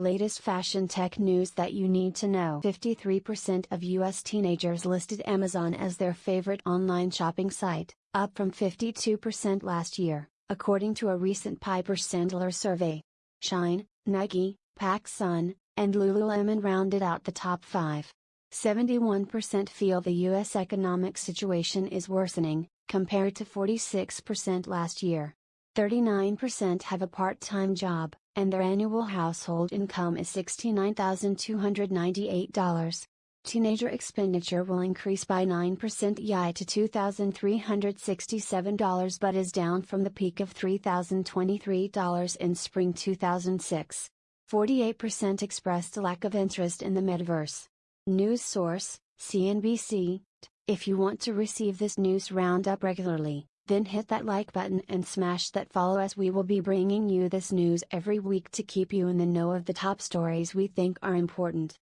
Latest fashion tech news that you need to know 53% of US teenagers listed Amazon as their favorite online shopping site, up from 52% last year, according to a recent Piper Sandler survey. Shein, Nike, PacSun, and Lululemon rounded out the top five. 71% feel the U.S. economic situation is worsening, compared to 46% last year. 39% have a part time job, and their annual household income is $69,298. Teenager expenditure will increase by 9% YI to $2,367 but is down from the peak of $3,023 in spring 2006. 48% expressed a lack of interest in the metaverse. News source, CNBC. If you want to receive this news roundup regularly, then hit that like button and smash that follow as we will be bringing you this news every week to keep you in the know of the top stories we think are important.